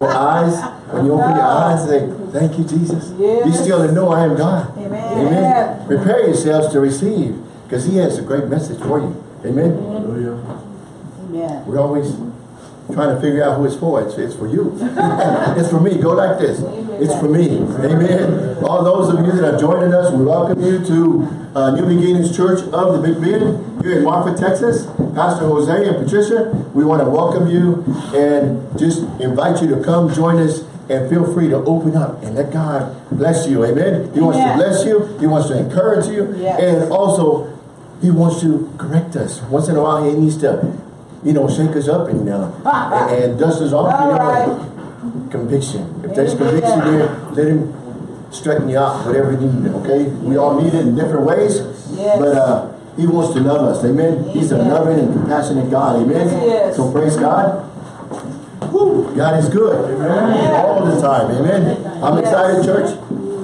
your eyes, when you open your eyes, say, thank you, Jesus. Yes. Be still and know I am God. Amen. Amen. Prepare yourselves to receive, because he has a great message for you. Amen. Amen. We're always trying to figure out who it's for. It's, it's for you. it's for me. Go like this. It's for me. Amen. All those of you that are joining us, we welcome you to uh, New Beginnings Church of the Big Bend here in Marfa, Texas. Pastor Jose and Patricia, we want to welcome you and just invite you to come join us and feel free to open up and let God bless you. Amen. He wants to bless you. He wants to encourage you. Yes. And also, he wants to correct us. Once in a while, he needs to, you know, shake us up and uh, and, and dust us off. You know, All conviction. If there's conviction there, let him straighten you out, whatever you need. Okay, we all need it in different ways. Yes. But uh, he wants to love us. Amen. He's a loving and compassionate God. Amen. Yes. So praise God. Woo, God is good. amen. All the time. Amen. I'm excited, church.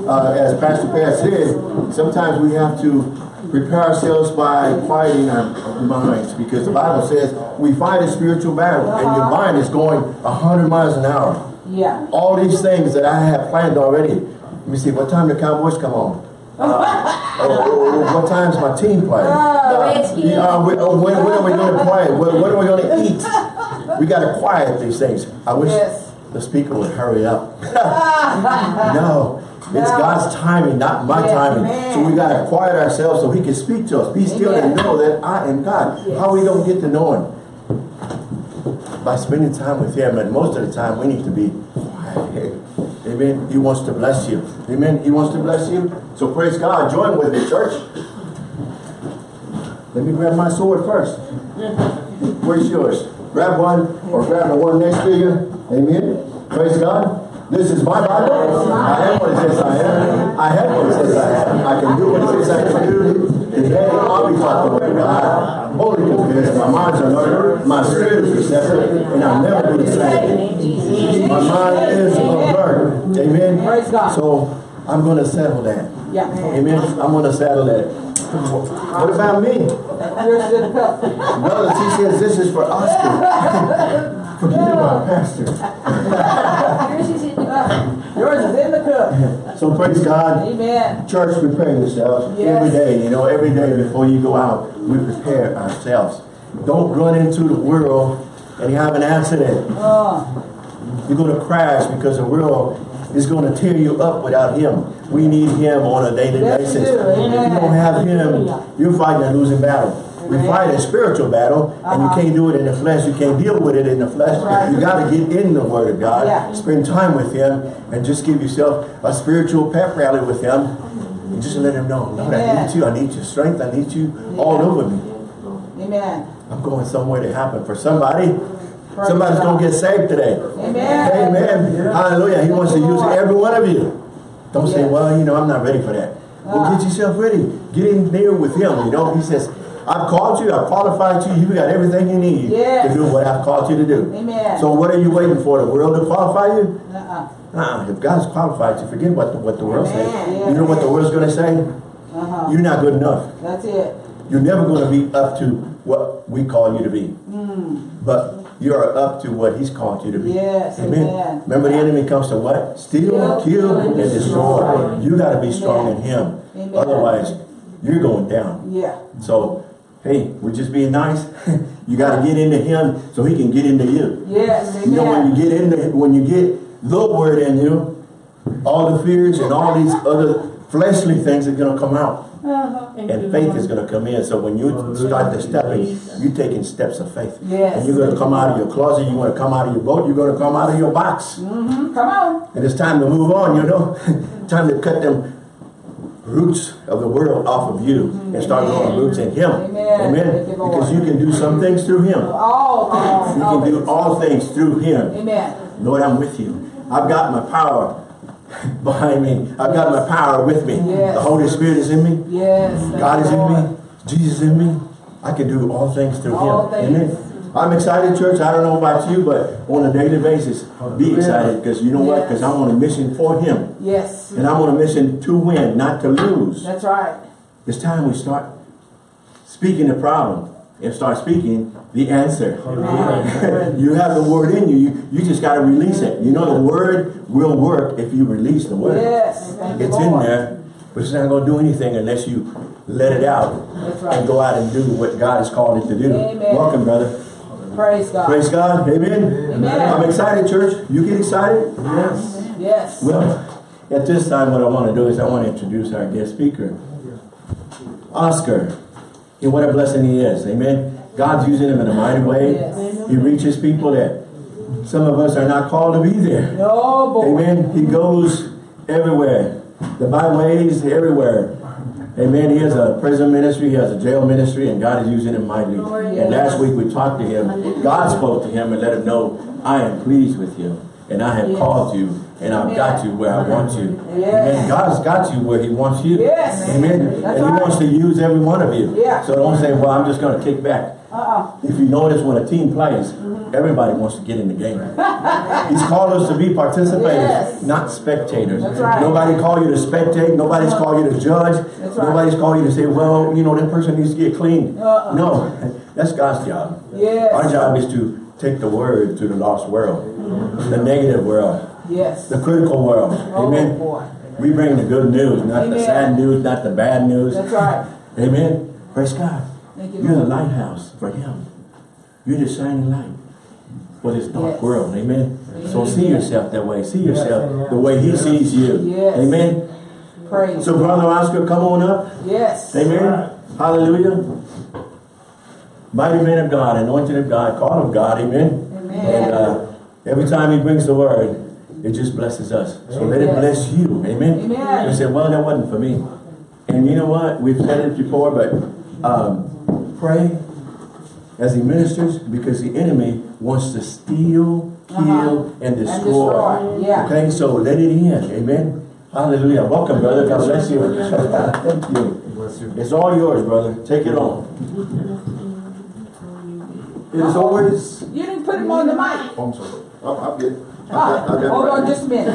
Uh, as Pastor Pat said, sometimes we have to prepare ourselves by fighting our minds because the Bible says we fight a spiritual battle and your Uh-huh. mind is going 100 miles an hour. Yeah. All these things that I have planned already. Let me see, what time the Cowboys come on? Uh, oh, oh, oh, what time's my team playing? Uh, uh, we- oh, when, when are we going to play? When, when are we going to eat? We got to quiet these things. I wish Yes. the speaker would hurry up. no, it's No. God's timing, not my Yes, timing. amen. So we got to quiet ourselves so He can speak to us. Be still and know that I am God. How we don't get to know Him? By spending time with Him, and most of the time we need to be quiet. Amen. He wants to bless you. Amen. He wants to bless you. So praise God. Join with me, church. Let me grab my sword first. Where's yours? Grab one or grab the one next to you. Amen. Praise God. This is my Bible. I am what it says I am. I have what it says I am. I can do what it says I can do. Today I'll be word of God. I'm Holy convinced. My mind's a alert. My spirit is receptive. And I'll never do the same. My mind is alert. Amen. Praise God. So I'm going to settle that. Yeah. Amen. I'm going to settle that. What about me? Yours in the cup. Brother, she says this is for Oscar. Forget about Pastor. Yours is in the cup. Yours is in the cup. So praise God. Amen. Church, prepare yourselves Yes. every day. You know, every day before you go out, we prepare ourselves. Don't run into the world and you have an accident. Uh, You're going to crash because the world is going to tear you up without Him. We need Him on a daily Yes, we basis. do. If you don't have Him, you're fighting a losing battle. We Amen. fight a spiritual battle, and you Uh-huh. can't do it in the flesh. You can't deal with it in the flesh. Right. You got to get in the Word of God, Yeah. spend time with Him, and just give yourself a spiritual pep rally with Him. And just let Him know, Lord, I need you. I need your strength. I need you all over me. amen. I'm going somewhere to happen for somebody. Praise Somebody's going to get saved today. Amen. Amen. Hallelujah. He wants to use every one of you. Don't say, well, you know, I'm not ready for that. Well, get yourself ready. Get in there with him. You know, he says, I've called you, I've qualified you, You've got everything you need Yes. to do what I've called you to do. Amen. So what are you waiting for? The world to qualify you? Uh-uh. Uh-uh. If God's qualified you, forget what the, what the world says. Amen. You know what the world's going to say? Uh-huh. You're not good enough. That's it. You're never going to be up to what we call you to be. But you're up to what he's called you to be. Yes, amen. Remember the enemy comes to what? Steal, kill, and and destroy. destroy. You got to be strong Amen. in him. Amen. Otherwise, you're going down. Yeah. So, hey, we're just being nice. you got to get into him so he can get into you. Yes, amen. You know, when you get into, when you get the word in you, all the fears and all these other fleshly things are going to come out. Uh-huh. And faith is going to come in. So when you start the stepping, you're taking steps of faith. Yes. And you're going to come out of your closet. You're going to come out of your boat. You're going to come out of your box. Mm -hmm. Come on. And it's time to move on, you know. time to cut them roots of the world off of you and start growing roots in Him. Amen. Lord. Because you can do some things through Him. All things. You can do all things through Him. Amen. Lord, I'm with you. I've got my power behind me. I've got my power with me. Yes. The Holy Spirit is in me. Yes. God is in me. Jesus is in me. I can do all things through All Him. things. Amen. I'm excited, church. I don't know about you, but on a daily basis, be excited because you know what? Because I'm on a mission for Him. Yes. And I'm on a mission to win, not to lose. That's right. It's time we start speaking the problem and start speaking the answer. you have the word in you. you. You just got to release it. You know the word will work if you release the word. Yes. It's in there, but it's not going to do anything unless you let it out right. and go out and do what God has called it to do. Amen. Welcome, brother. Praise God. Praise God. Amen. Amen. I'm excited, church. You get excited? Yes. Yes. Well, at this time, what I want to do is I want to introduce our guest speaker, Oscar. And what a blessing he is. Amen. God's using him in a mighty way. Yes. He reaches people that some of us are not called to be there. No boy. Amen. He goes everywhere. The byways, everywhere. Amen. He has a prison ministry, he has a jail ministry, and God is using him mightily. And last week we talked to him. God spoke to him and let him know, I am pleased with you, and I have Yes. called you, and I've got you where I want you. Yes. Amen. God's got you where he wants you. Yes. Amen. That's and he wants to use every one of you. Yeah. So don't say, well, I'm just going to kick back. Uh-uh. If you notice when a team plays, everybody wants to get in the game. He's called us to be participators, Yes. not spectators. Right. Nobody called you to spectate. Nobody's called you to judge. Right. Nobody's called you to say, well, you know, that person needs to get clean. Uh-uh. No, that's God's job. Yes. Our job is to take the word to the lost world, the negative world, Yes. the critical world. Oh, Amen. boy. We bring the good news, not the sad news, not the bad news. That's right. Amen. Praise God. You, You're the lighthouse for Him. You're the shining light for this dark Yes. world. Amen. So see yourself that way. See yourself amen. the way He sees you. Yes. Amen. Praise. So, Brother Oscar, come on up. Yes. Amen. Hallelujah. Mighty man of God, anointed of God, called of God. Amen. Amen. And uh, every time He brings the word, it just blesses us. So let it bless you. Amen. Amen. You say, well, that wasn't for me. And you know what? We've said it before, but um, pray as he ministers because the enemy wants to steal, kill, Uh-huh. and And destroy. destroy. Yeah. Okay, so let it in. Amen. Hallelujah. Welcome, brother. God bless you. Thank you. Bless you. It's all yours, brother. Take it on. It is always. You didn't put him on the mic. Oh, I'm sorry. I'm, I'm good. I got- I got it hold right on just a minute.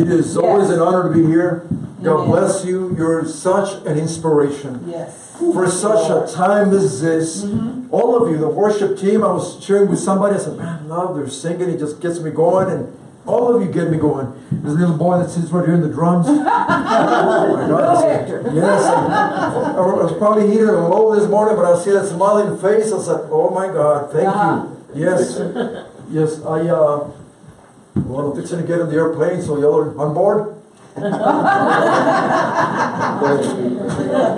It is always Yes. an honor to be here. God bless you. You're such an inspiration. yes. For such a time as this, all of you, the worship team, I was sharing with somebody, I said, man, love, they're singing, it just gets me going, and all of you get me going. There's a little boy that sits right here in the drums. oh my God. Go, Yes, I, I was probably eating a low this morning, but I see that smiling face. I said, "Oh my God, thank Uh-huh. you." Yes, yes. I uh, well, I'm fixing to get in the airplane, so y'all are on board.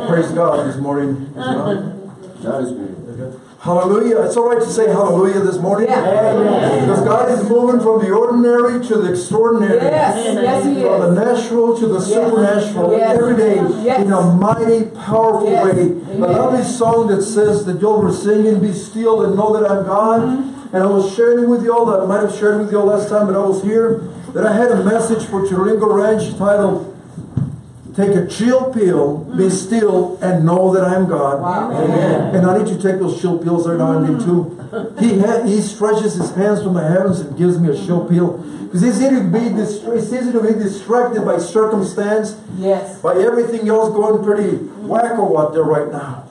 Praise God this morning. God is good. Hallelujah. It's all right to say hallelujah this morning. Yeah. Because God is moving from the ordinary to the extraordinary. Yes. Yes, he From the natural to the supernatural Yes. every day Yes. in a mighty, powerful Yes. way. Amen. I love this song that says that y'all were singing, Be still and know that I'm God. Mm-hmm. And I was sharing with y'all, that I might have shared with y'all last time that I was here, that I had a message for Chiringo Ranch titled, Take a chill pill, be still, and know that I am God. Mm. Wow. Amen. And I need you to take those chill pills right now and then too. He ha- he stretches his hands from the heavens and gives me a chill pill. Because it's easy to be dist- it's easy to be distracted by circumstance, Yes. by everything else going pretty wacko out there right now.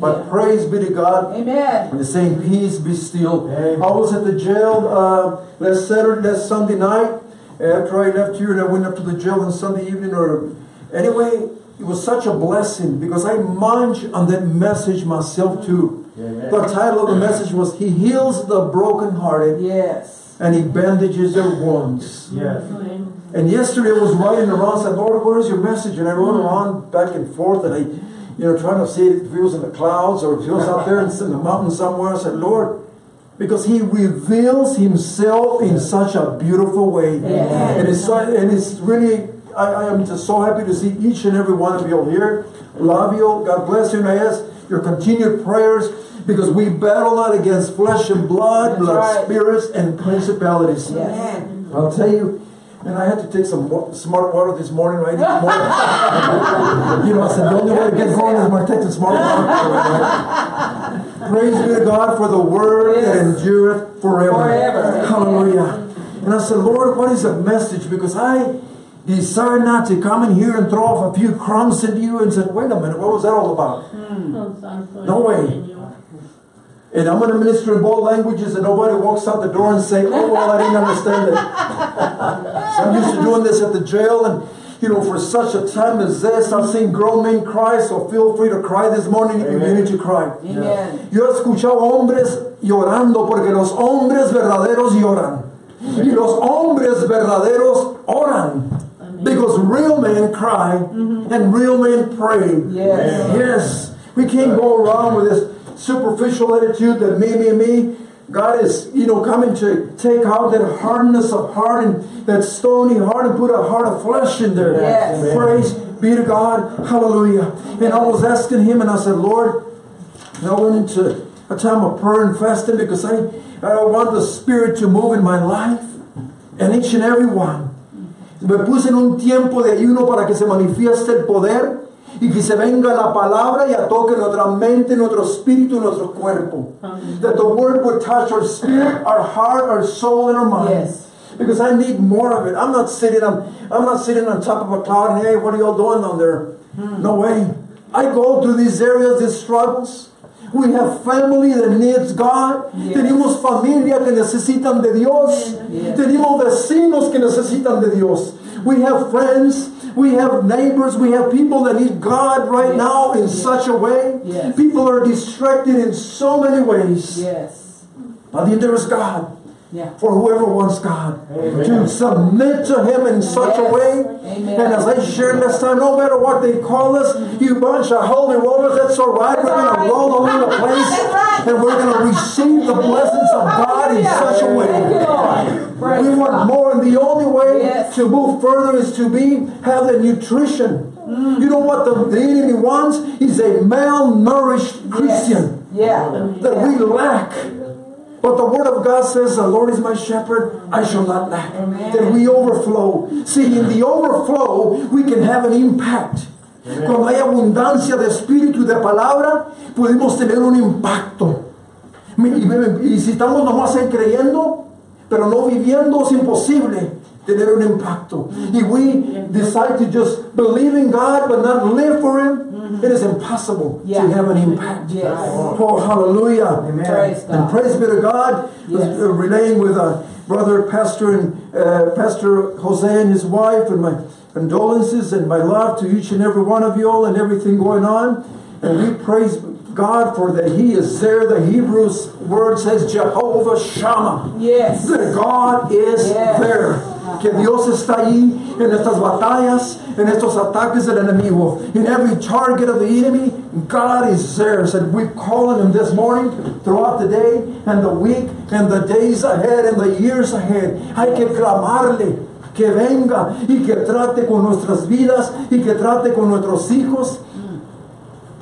But praise be to God. Amen. And the saying, peace be still. I was at the jail uh, last Saturday, last Sunday night. After I left here and I went up to the jail on Sunday evening or anyway, it was such a blessing because I munched on that message myself too. The title of the message was He Heals the Brokenhearted Yes. and He Bandages Their Wounds. Yes. And yesterday I was writing around, I said, Lord, where's your message? And I wrote mm. around back and forth, and I, you know, trying to see if it was in the clouds or if it was out there in the mountain somewhere. I said, Lord, because He reveals Himself in such a beautiful way. Yes. And it's so- and it's really, I, I am just so happy to see each and every one of you here. Love you. God bless you. And I ask your continued prayers because we battle not against flesh and blood, That's but right. spirits and principalities. Yes. I'll tell you, and I had to take some smart water this morning, right? This morning. you know, I said the only way to get going is by taking smart water. Right? Praise be to God for the word that endureth forever. Forever. Hallelujah. And I said, Lord, what is the message? Because I, desire not to come in here and throw off a few crumbs at you and say, wait a minute, what was that all about? Hmm. Oh, no way. And I'm going to minister in both languages and nobody walks out the door and say, oh, well, I didn't understand it. So I'm used to doing this at the jail and, you know, for such a time as this, I've seen grown men cry, so feel free to cry this morning if you need to cry. Amen. Yo he escuchado hombres llorando porque los hombres verdaderos lloran. Y los hombres verdaderos oran. Because real men cry mm-hmm. and real men pray. Yes. Yes. We can't go around with this superficial attitude that me, me, me. God is, you know, coming to take out that hardness of heart and that stony heart and put a heart of flesh in there. Yes. Praise be to God. Hallelujah. And I was asking him and I said, Lord, and I went into a time of prayer and fasting because I, I want the Spirit to move in my life and each and every one. Me puse en un tiempo de ayuno para que se manifieste el poder y que se venga la palabra y toque nuestra mente, nuestro espíritu, nuestro cuerpo. That the word would touch our spirit, our heart, our soul, and our mind. Yes. Because I need more of it. I'm not sitting on I'm not sitting on top of a cloud and hey, what are y'all doing down there? Hmm. No way. I go through these areas, these struggles. We have family that needs God. Yes. Tenemos familia que necesitan de Dios. Yes. Tenemos vecinos que necesitan de Dios. We have friends. We have neighbors. We have people that need God right Yes. now in Yes. such a way. Yes. People are distracted in so many ways. Yes. But there is God Yeah. for whoever wants God to submit to Him in such a way. Amen. And as I shared last time, no matter what they call us, you bunch of holy rollers, that's all right. That's we're going all to roll over the place, right. and we're going to receive the blessings of God in such a way. Thank you, Lord. Praise We want God. more, and the only way Yes. to move further is to be have the nutrition. Mm. You know what the, the enemy wants? He's a malnourished Christian Yeah. that we lack. But the word of God says, The Lord is my shepherd, I shall not lack. Amen. That we overflow. See, in the overflow, we can have an impact. Cuando hay abundancia de espíritu y de palabra, podemos tener un impacto. Y, y- y si estamos nomás ahí creyendo, pero no viviendo, es imposible tener un impacto. If we decide to just believe in God but not live for Him, it is impossible Yeah. to have an impact. Yes. Oh, hallelujah. Praise And praise be to God. Yes. uh, relaying with uh, brother pastor and uh, Pastor Jose and his wife, and my condolences and my love to each and every one of you all and everything going on. And we praise God for that He is there. The Hebrews word says Jehovah Shammah. Yes. That God is Yes. there. Que Dios está ahí en estas batallas, en estos ataques del enemigo. In every target of the enemy, God is there. So we call on Him this morning, throughout the day, and the week, and the days ahead, and the years ahead. Hay que clamarle que venga y que trate con nuestras vidas y que trate con nuestros hijos.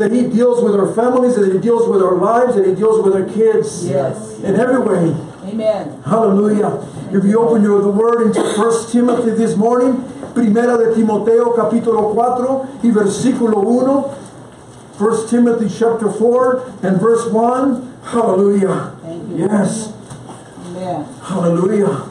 That He deals with our families, that He deals with our lives, that He deals with our kids. Yes. In every way. Amen. Hallelujah. If you open your the word into 1 Timothy this morning, Primera de Timoteo capítulo 4 y versículo 1. 1 Timothy chapter 4 and verse 1. Hallelujah. Thank you. Yes. Amen. Hallelujah.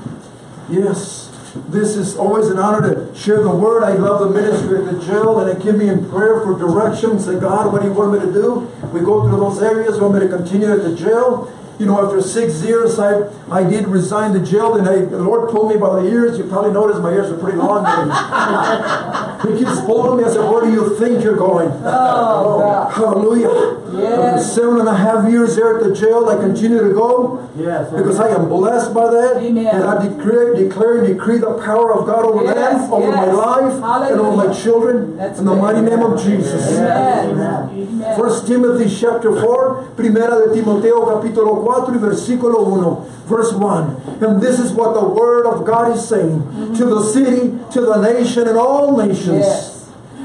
Yes. This is always an honor to share the word. I love the ministry at the jail and they give me in prayer for direction. Say, God, what do you want me to do? We go through those areas. You want me to continue at the jail? You know, after six years, I, I did resign the jail, and I, the Lord pulled me by the ears. You probably noticed my ears are pretty long. he keeps pulling me. I said, Where do you think you're going? Oh, God. Hallelujah. Yes. After seven and a half years there at the jail, I continue to go Yes. because I am blessed by that. Amen. And I declare, declare and decree the power of God over Yes, them, over my yes. life, and over my children. That's in the mighty name of Jesus. Amen. First Timothy chapter 4, Primera de Timoteo capítulo 4 y versículo 1, verse 1. And this is what the word of God is saying mm-hmm. to the city, to the nation, and all nations.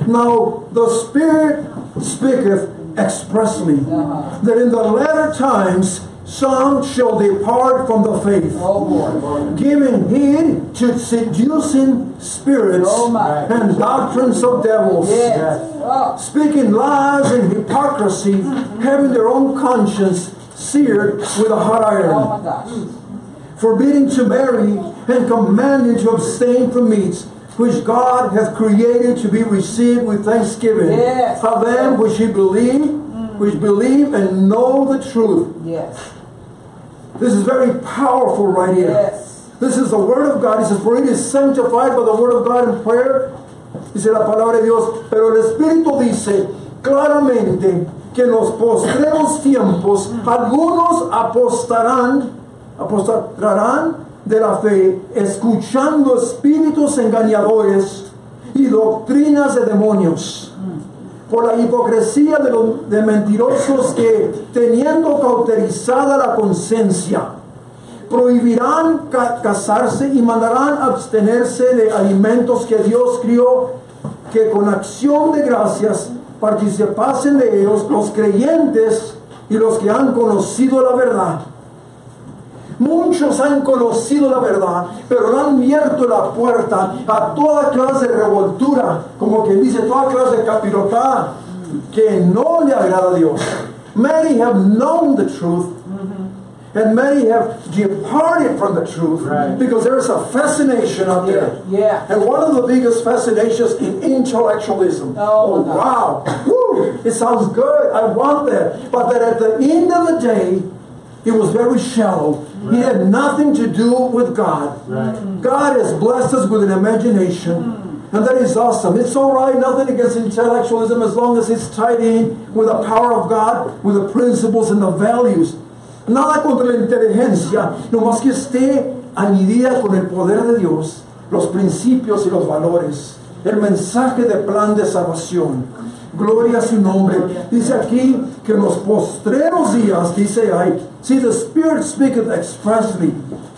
Now the Spirit speaketh expressly that in the latter times some shall depart from the faith Oh, giving heed to seducing spirits Oh, and doctrines of devils, Yes. Oh, speaking lies and hypocrisy, having their own conscience seared with a hot oh iron, gosh. forbidding to marry and commanding to abstain from meats which God hath created to be received with thanksgiving. Yes. How then which ye believe, mm. which believe and know the truth. Yes. This is very powerful right here. Yes. This is the word of God. He says, for it is sanctified by the word of God in prayer. Dice la palabra de Dios. Pero el Espíritu dice claramente que en los postreros tiempos algunos apostarán, apostarán de la fe, escuchando espíritus engañadores y doctrinas de demonios por la hipocresía de los mentirosos que, teniendo cauterizada la conciencia, prohibirán ca- casarse y mandarán abstenerse de alimentos que Dios crió, que con acción de gracias participasen de ellos los creyentes y los que han conocido la verdad. Muchos han conocido la verdad, pero le han abierto la puerta a toda clase de revoltura, como quien dice, toda clase de capirotada, que no le agrada a Dios. Many have known the truth, mm-hmm. and many have departed from the truth because there's a fascination out there. Yeah. And one of the biggest fascinations in intellectualism. Oh, my oh, wow. Woo, it sounds good. I want that. But that at the end of the day, it was very shallow. He had nothing to do with God. God has blessed us with an imagination. And that is awesome. It's all right, nothing against intellectualism as long as it's tied in with the power of God, with the principles and the values. Nada contra la inteligencia, nomás que esté añadida con el poder de Dios, los principios y los valores, el mensaje de plan de salvación. Gloria a su nombre. Dice aquí que en los postreros días, dice ahí, see the Spirit speaketh expressly,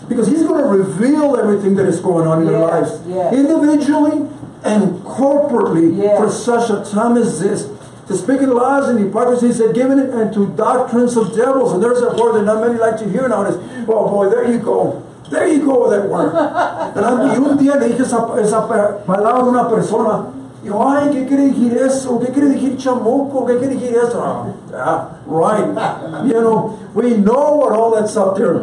because He's going to reveal everything that is going on in their Yes, lives, yes. individually and corporately Yes. for such a time as this. To speak in lies and hypocrisy, he said, given it unto doctrines of devils. And there's that word that not many like to hear nowadays. Oh boy, there you go. There you go with that word. And I- y un día le dije esa, esa pa- palabra a una persona. Y ay, ¿qué quiere decir eso? ¿Qué quiere decir chamuco? ¿Qué quiere decir eso? Ah, right. You know, we know what all that's up there.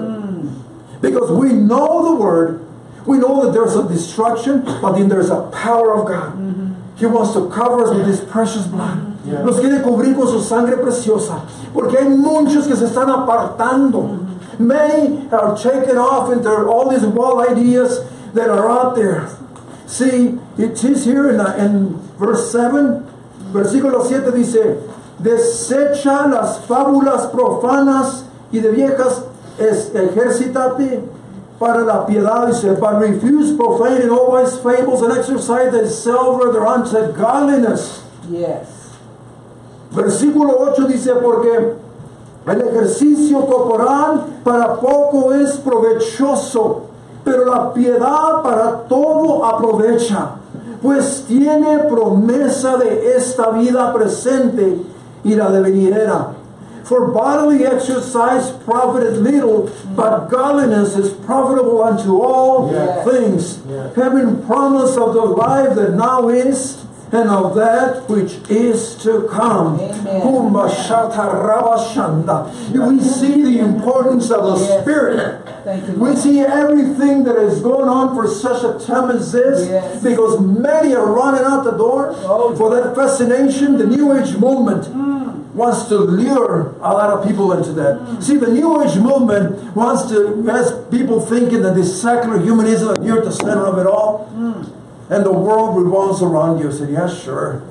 Because we know the word. We know that there's a destruction, but then there's a power of God. He wants to cover us with His precious blood. Nos quiere cubrir con su sangre preciosa. Porque hay muchos que se están apartando. Many are taken off into all these wild ideas that are out there. See, it is here in, in verse 7, versículo 7 dice, desecha las fábulas profanas y de viejas es, ejércitate para la piedad, dice, but refuse profane and all wise fables and exercise thyself rather unto godliness. Yes. Versículo 8 dice, porque el ejercicio corporal para poco es provechoso, pero la piedad para todo aprovecha, pues tiene promesa de esta vida presente y la de venidera. For bodily exercise profited little, but godliness is profitable unto all Yes. things, having promise of the life that now is and of that which is to come. Amen. Kumba shata raba shanda. We see the importance of the Yes. Spirit. Thank you. We see everything that is going on for such a time as this Yes. because many are running out the door Oh. for that fascination. The New Age movement hmm. wants to lure a lot of people into that. Hmm. See, the New Age movement wants to has people thinking that this secular humanism, you're at the center of it all, hmm. And the world revolves around you. I said, yeah, sure.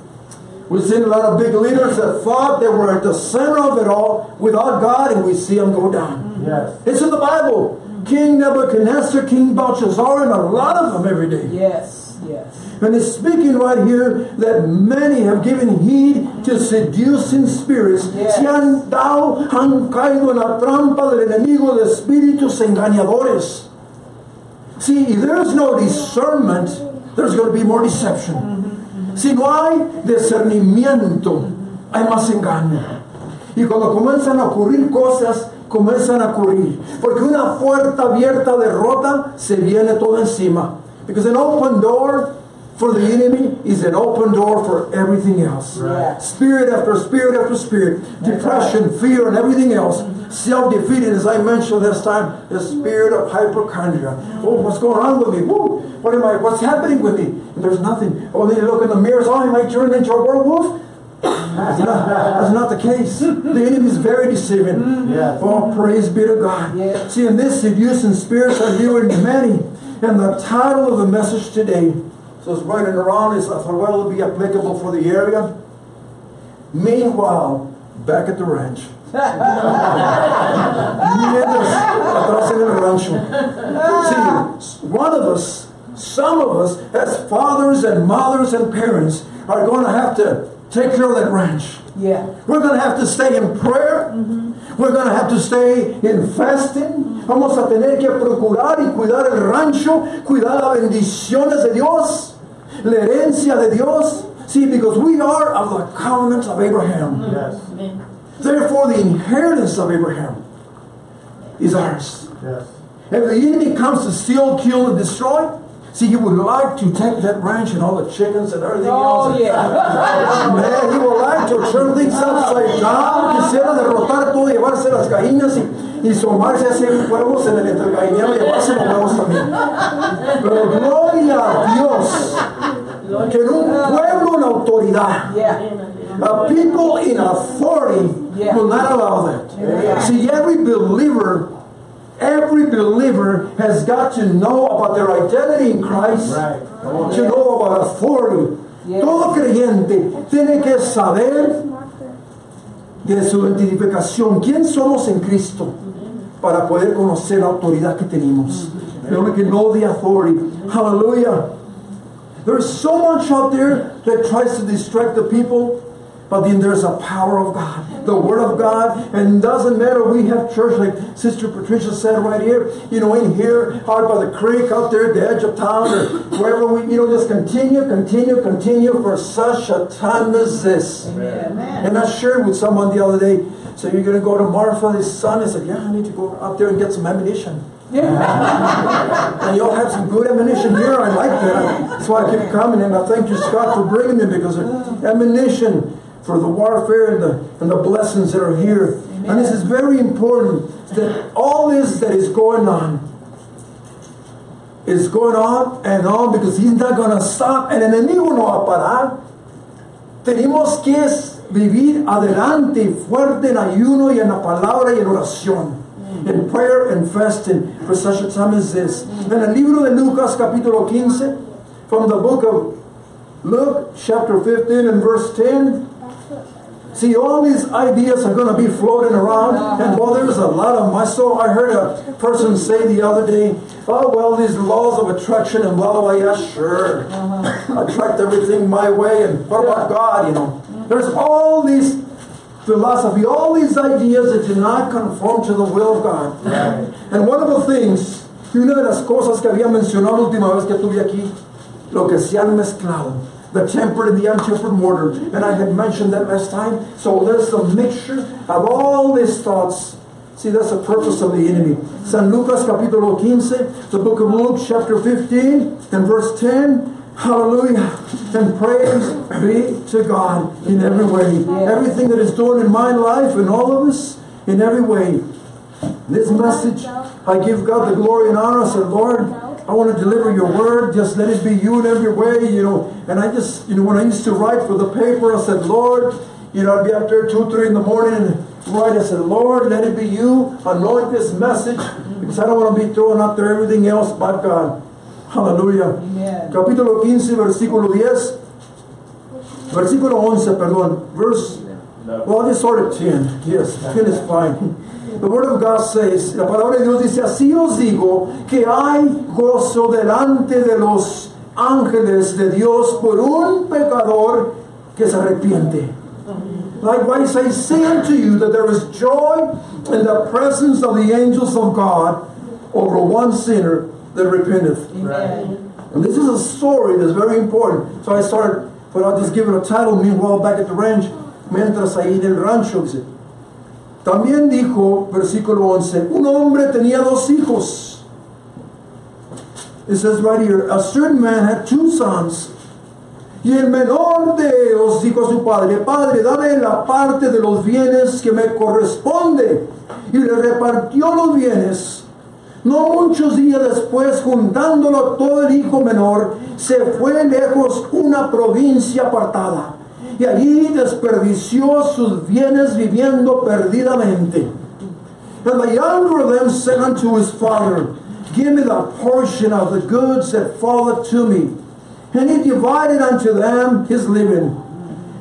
We've seen a lot of big leaders that thought they were at the center of it all without God, and we see them go down. Yes. It's in the Bible. King Nebuchadnezzar, King Belshazzar, and a lot of them every day. Yes. Yes. And it's speaking right here that many have given heed to seducing spirits. Yes. Se han dado, han caído en la trampa del enemigo de espíritus engañadores. See, if there's no discernment, there's going to be more deception. Si no hay discernimiento, hay más engaño. Y cuando comienzan a ocurrir cosas, comienzan a ocurrir. Porque una puerta abierta de rota, se viene todo encima. Because an open door for the enemy is an open door for everything else. Right. Spirit after spirit after spirit, depression, fear, and everything else. Self-defeated, as I mentioned this time, the spirit of hypochondria. Oh, what's going on with me? Woo, what am I? What's happening with me? And there's nothing. Oh, then you look in the mirror. Oh, am I turning into a werewolf? That's not, that's not the case. The enemy is very deceiving. Mm-hmm. Yes. Oh, praise be to God. Yeah. See, in this seducing spirits are luring many. And the title of the message today, so it's running around, is I thought, well, be applicable for the area. Meanwhile, back at the ranch. Atrás en el rancho. See, one of us, some of us, as fathers and mothers and parents, are going to have to take care of that ranch. Yeah. We're going to have to stay in prayer. Mm-hmm. We're going to have to stay in fasting. Vamos a tener que procurar y cuidar el rancho, cuidar las bendiciones de Dios, la herencia de Dios. See, because we are of the covenant of Abraham. Mm-hmm. Yes. Therefore, the inheritance of Abraham is ours. Yes. If the enemy comes to steal, kill, and destroy, see, he would like to take that ranch and all the chickens and everything Oh, else. yeah. Man, he would like to turn things upside down. Quisiera derrotar todo, llevarse las gallinas y, y somarse hacia huevos en el entre el gallinero y llevarse los huevos también. Pero gloria a Dios que en un pueblo en autoridad, Yeah. a people in authority Yeah. will not allow that. See, every believer, every believer has got to know about their identity in Christ, Right. To know about authority. Yeah. Todo creyente tiene que saber de su identificación, quién somos en Cristo, para poder conocer la autoridad que tenemos. We can know the authority. Hallelujah. There's so much out there that tries to distract the people, but then there's a power of God, the Word of God, and it doesn't matter. We have church, like Sister Patricia said right here, you know, in here, out by the creek, out there at the edge of town, or wherever we, you know, just continue, continue, continue for such a time as this. Amen. And I shared with someone the other day, so you're going to go to Marfa, his son? I said, yeah, I need to go out there and get some ammunition. Yeah. And y'all have some good ammunition here. I like that. That's why I keep coming. And I thank you, Scott, for bringing me because of ammunition for the warfare and the, and the blessings that are here. And this is very important that all this that is going on is going on and on because he's not going to stop. El enemigo no va a parar. Tenemos que vivir adelante, fuerte en ayuno y en la palabra y en oración. In prayer and fasting for such a time as this. En el libro de Lucas capítulo 15, from the book of Luke chapter 15 and verse 10, See, all these ideas are going to be floating around, and well, there's a lot of. I saw, I heard a person say the other day, "Oh, well, these laws of attraction and blah blah blah." Yeah, sure, uh-huh. attract everything my way, and what about God? You know, there's all these philosophy, all these ideas that do not conform to the will of God. And one of the things, y una de las cosas que había mencionado la última vez que estuve aquí, lo que se han mezclado. The tempered and the untempered mortar. And I had mentioned that last time. So there's a mixture of all these thoughts. See, that's the purpose of the enemy. San Lucas capítulo 15, the book of Luke chapter 15 and verse 10. Hallelujah. And praise be to God in every way. Everything that is doing in my life and all of us, in every way. This message, I give God the glory and honor. I said, Lord, I want to deliver your word. Just let it be you in every way, you know. And I just, you know, when I used to write for the paper, I said, Lord, you know, I'd be up there two, three in the morning and write. I said, Lord, let it be you. Anoint this message because I don't want to be throwing out there everything else but God. Hallelujah. Amen. Capítulo 15, versículo 10. Versículo 11, perdón. Verse, well, I just started 10. Yes, 10 is fine. The Word of God says, la palabra de Dios dice, así os digo que hay gozo delante de los ángeles de Dios por un pecador que se arrepiente. Likewise, I say unto you that there is joy in the presence of the angels of God over one sinner that repenteth. Amen. And this is a story that's very important. So I started, but I'll just give it a title. Meanwhile, back at the ranch, mientras ahí en el rancho, dice, también dijo, versículo 11, un hombre tenía dos hijos. It says right here, a certain man had two sons, Y el menor de ellos dijo a su padre, Padre, dame la parte de los bienes que me corresponde. Y le repartió los bienes. No muchos días después, juntándolo todo el hijo menor, se fue lejos una provincia apartada. Y allí desperdició sus bienes viviendo perdidamente. And the younger of them said unto his father, Give me the portion of the goods that falleth to me. And he divided unto them his living.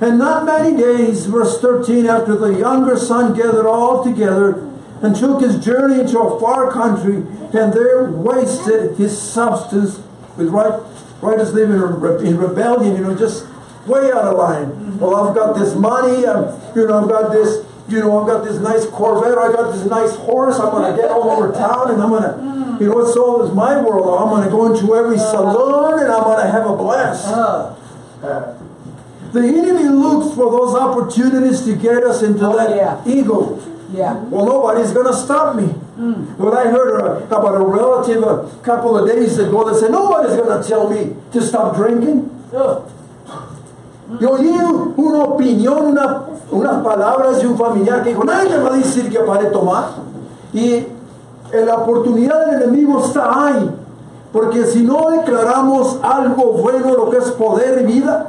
And not many days, verse 13, after the younger son gathered all together and took his journey into a far country, and there wasted his substance with right, righteous living in rebellion, you know, just way out of line. Well, I've got this money, um, you know, I've got this, you know, I've got this nice Corvette, I got this nice horse, I'm going to get all over town, and I'm going to, you know, it's all is my world. I'm going to go into every saloon, and I'm going to have a blast. Uh, The enemy looks for those opportunities to get us into Oh, that yeah. ego. yeah. Well, nobody's going to stop me. When I heard uh, about a relative a couple of days ago that said, nobody's going to tell me to stop drinking. Ugh. Y oí una opinión, una, unas palabras de un familiar que dijo, nadie va a decir que pare tomar. Y la oportunidad del enemigo está ahí. Porque si no declaramos algo bueno, lo que es poder y vida,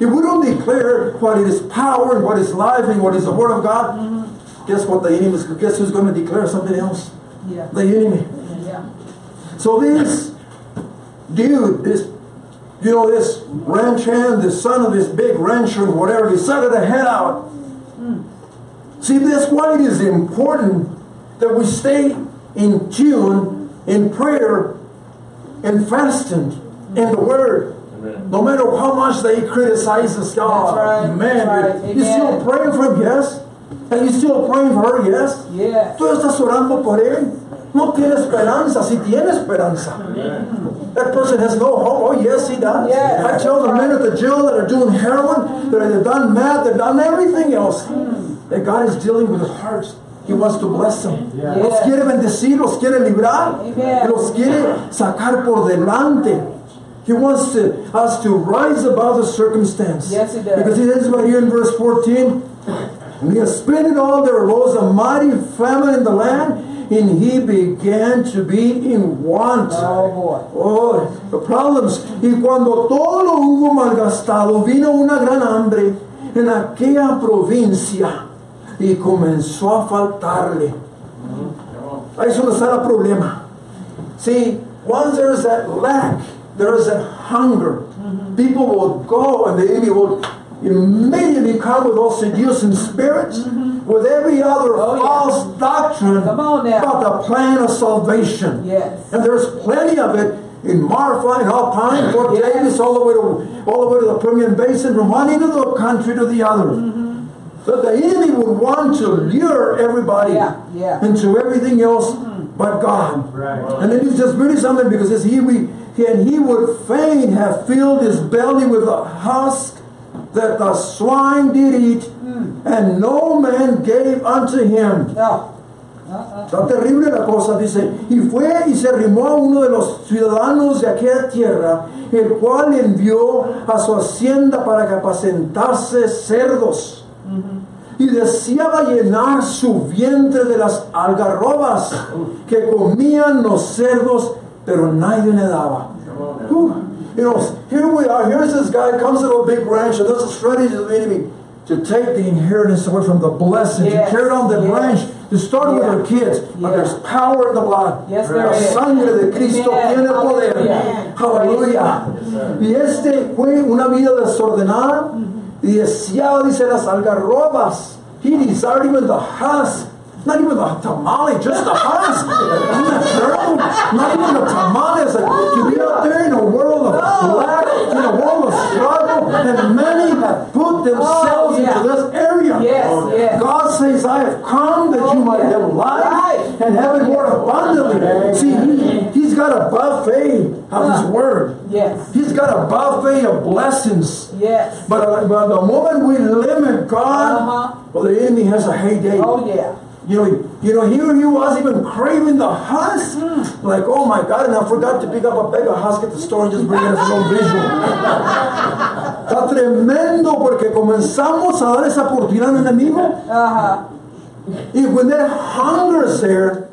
if we don't declare what is power and what is life and what is the word of God, guess what the enemy is, guess who's going to declare something else? Yeah. The enemy. Yeah. So this dude, this you know, this ranch hand, the son of this big rancher, whatever, he decided to head out. See, that's why it is important that we stay in tune in prayer and fasting in the Word. No matter how much they criticize us, God, That's right, man, right, you still praying for him, yes? And you still praying for her, yes? Yes. Tú estás orando por él. No tiene esperanza, si tiene esperanza. That person has no hope. Oh, yes, he does. Yes, I tell the men at the jail that are doing heroin, that they've done meth, they've done everything else, mm. that God is dealing with their hearts. He wants to bless them. Los Yes. quiere bendecir, los quiere librar, Amen. los quiere sacar por delante. He wants to, us to rise above the circumstance. Yes, he does. Because he says right here in verse 14, and he has spent it all, there arose a mighty famine in the land, and he began to be in want. Oh boy. Oh, problems. Y cuando todo lo hubo malgastado, vino una gran hambre en aquella provincia y comenzó a faltarle. Ahí donde está el problema. See, once there is that lack, there is that hunger. People will go and the enemy will immediately come with those seducing spirits, mm-hmm. with every other Oh, yeah. false doctrine Come on now. about the plan of salvation. Yes. And there's plenty of it in Marfa and Alpine, Fort Yeah. Davis, all the way to all the way to the Permian Basin, from one end of the country to the other. Mm-hmm. But the enemy would want to lure everybody Yeah, yeah. into everything else mm-hmm. but God. Right. And then he's just really something because it's he we and he would fain have filled his belly with a husk that the swine did eat, and no man gave unto him. Está terrible la cosa, dice, y fue y se arrimó a uno de los ciudadanos de aquella tierra, el cual envió a su hacienda para que apacentase cerdos. Y deseaba llenar su vientre de las algarrobas que comían los cerdos, pero nadie le daba. Whew. You know, here we are, here's this guy, comes to a big ranch, and there's a strategy of the enemy to take the inheritance away from the blessing, Yes, to carry on the yes. branch, to start with Yeah. our kids. But there's power in the blood. Yes, there is. sangre de Cristo tiene poder. Hallelujah. Aleluya. Y este fue una vida desordenada y deseaba, dice, las algarrobas. He desired even the husk. Not even the tamale, just the husk. That? Not even the tamales. Like, to be out there in a world of black, in a world of struggle, and many have put themselves Oh, yeah. into this area. Yes, yes. God says, I have come that you might have life Right. and have it more abundantly. See, he, he's got a buffet of his word. Yes. He's got a buffet of blessings. Yes. But, uh, but the moment we limit God, Uh-huh. well, the enemy has a heyday. Oh yeah. You know, you know, here he was even craving the husk. Like, oh my God, and I forgot to pick up a bag of husk at the store and just bring it as a little visual. Está tremendo porque comenzamos a dar esa oportunidad al enemigo. Ajá. Y when that hunger is there,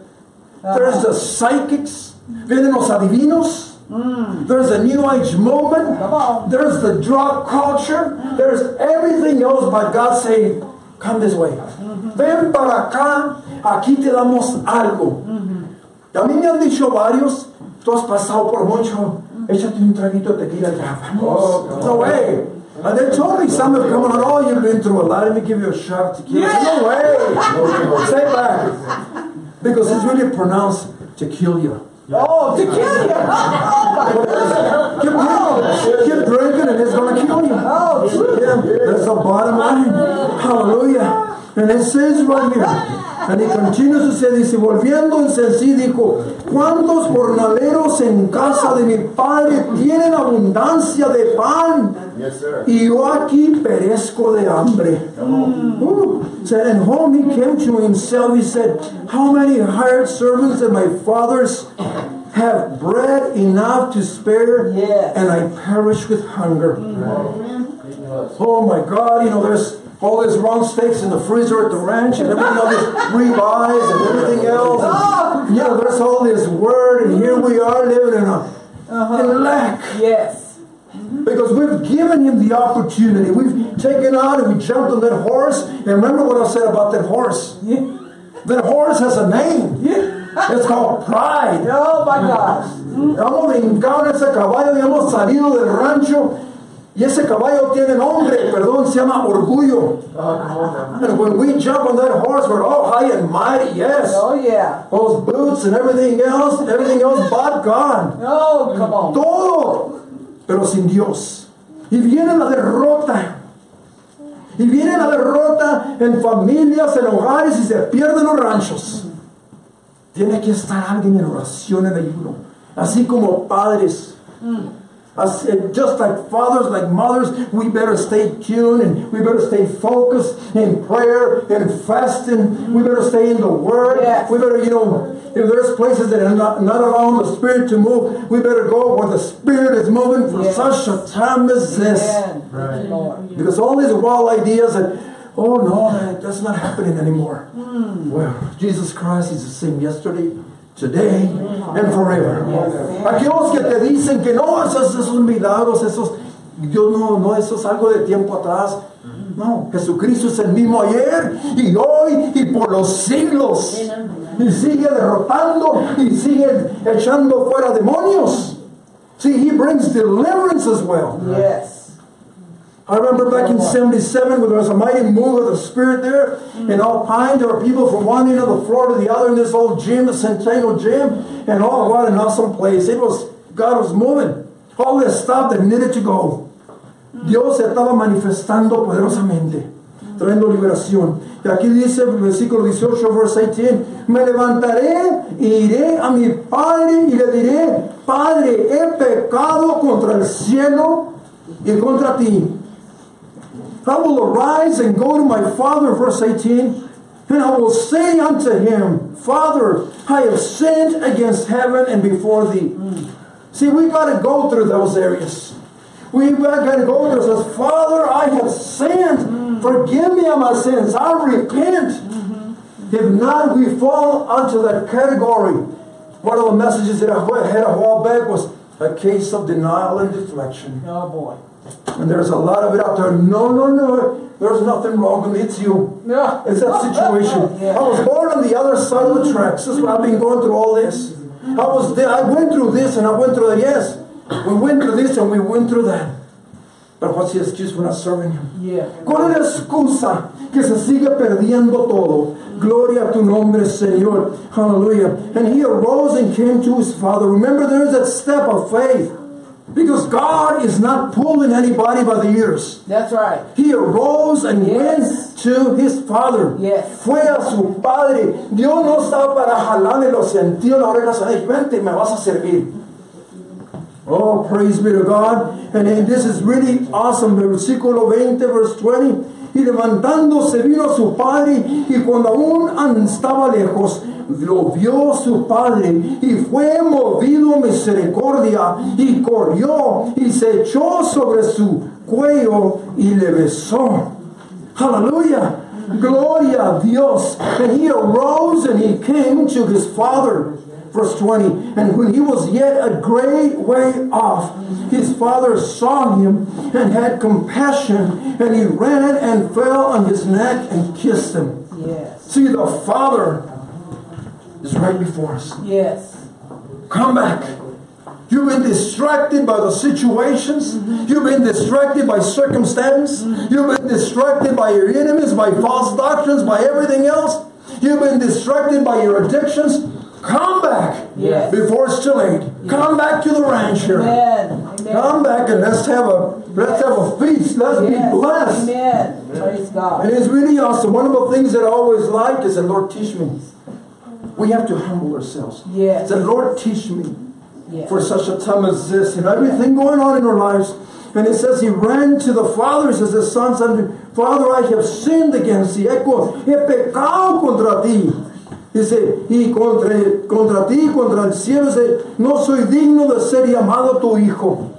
there's the psychics, vienen los adivinos, there's the new age movement, there's the drug culture, there's everything else but God saying, come this way. Ven para acá, aquí te damos algo. Y a mí me han dicho varios, tú has pasado por mucho, échate un traguito de tequila ya, vamos. no way. And they told me some have come on, oh, you've been through a lot, let me give you a shot tequila. No way. Stay back. Because it's really pronounced you. Oh, to kill you. Oh, Keep drinking, keep drinking, and it's going to kill you. Oh, Yeah, that's the bottom line. Hallelujah. And it says right here, and he continues to say, dice, volviéndose en sí, dijo, ¿cuántos jornaleros en casa de mi padre tienen abundancia de pan? Yes. Y yo aquí perezco de hambre. Ooh. Said, and home he came to himself. He said, How many hired servants of my father's have bread enough to spare, Yes. and I perish with hunger? Oh my God, you know, there's all these round steaks in the freezer at the ranch and everything, all these ribeyes and everything else. And, you know, there's all this word, and here we are living in a uh-huh. in lack. Yes. Because we've given him the opportunity. We've taken out and we jumped on that horse. And remember what I said about that horse? Yeah. That horse has a name. It's called pride. Oh, my gosh. Hemos brincado en ese caballo y hemos salido del rancho. Y ese caballo tiene nombre, perdón, se llama orgullo. And when we jump on that horse, we're all high and mighty, yes. Oh, yeah. Those boots and everything else, everything else but God. Oh, come on. todo, pero sin Dios. Y viene la derrota. Y viene la derrota en familias, en hogares y se pierden los ranchos. Tiene que estar alguien en oración, en ayuno. Así como padres. As, said, just like fathers, like mothers, we better stay tuned and we better stay focused in prayer and fasting. We better stay in the Word. Yes. We better, you know, if there's places that are not, not allowing the Spirit to move, we better go where the Spirit is moving for Yes. such a time as this. Amen. Thank Lord. Because all these wild ideas that, oh no, that's not happening anymore. Hmm. Well, Jesus Christ is the same yesterday, today, and forever. Aquellos que te dicen que no, esos, esos milagros, esos, Dios no, no, eso es algo de tiempo atrás. No, Jesucristo es el mismo ayer y hoy y por los siglos. Y sigue derrotando y sigue echando fuera demonios. See, he brings deliverance as well. Yes. I remember back in 77 when there was a mighty move of the Spirit there mm. in Alpine. There were people from one end of the floor to the other in this old gym, the Centennial Gym. And oh, what an awesome place. It was, God was moving. All this stuff that needed to go. Mm. Dios se estaba manifestando poderosamente, mm. trayendo liberación. Y aquí dice el versículo 18, verse 18, me levantaré e iré a mi padre y le diré, Padre, he pecado contra el cielo y contra ti. I will arise and go to my father, verse 18, and I will say unto him, Father, I have sinned against heaven and before thee. Hmm. See, we got to go through those areas. We got to go through those. Father, I have sinned. Hmm. Forgive me of my sins. I repent. Mm-hmm. If not, we fall onto that category. One of the messages that I had a while back was a case of denial and deflection. Oh, boy. And there's a lot of it out there. No, no, no. There's nothing wrong with it. It's you. Yeah. It's that situation. Yeah. I was born on the other side of the tracks. This is what I've been going through all this. I was there. I went through this and I went through that. Yes. We went through this and we went through that. But what's the excuse for not serving him? Yeah. ¿Cuál es la excusa que se sigue perdiendo todo? Gloria a tu nombre, Señor. Hallelujah. And he arose and came to his father. Remember, there is that step of faith. Because God is not pulling anybody by the ears. That's right. He arose and Yes. went to his father. Yes. Fue a su padre. Dios no estaba para jalarle los sentidos, la oreja. Ay, vente, me vas a servir. Oh, praise be to God. And then this is really awesome. Versículo 20, verse 20. Y levantándose vino a su padre y cuando aún estaba lejos, lo vio su padre y fue movido misericordia y corrió y se echó sobre su cuello y le besó. Aleluya. Gloria a Dios. And he arose and he came to his father. Verse 20. And when he was yet a great way off, his father saw him and had compassion, and he ran and fell on his neck and kissed him. Yes. See, the father is right before us. Yes. Come back. You've been distracted by the situations. Mm-hmm. You've been distracted by circumstance. Mm-hmm. You've been distracted by your enemies, by false doctrines, by everything else. You've been distracted by your addictions. Come back Yes. before it's too late. Come back to the ranch here. Amen. Amen. Come back and let's have a let's have a feast. Let's Yes. be blessed. Amen. Praise God. And it's really awesome. One of the things that I always like is the Lord teach me. We have to humble ourselves. Yes. The Lord teach me Yes. for such a time as this and everything going on in our lives. And it says he ran to the father, he says the son said, Father, I have sinned against thee. He pecado contra ti. Dice, y contra, contra ti, contra el cielo, dice, no soy digno de ser llamado tu hijo.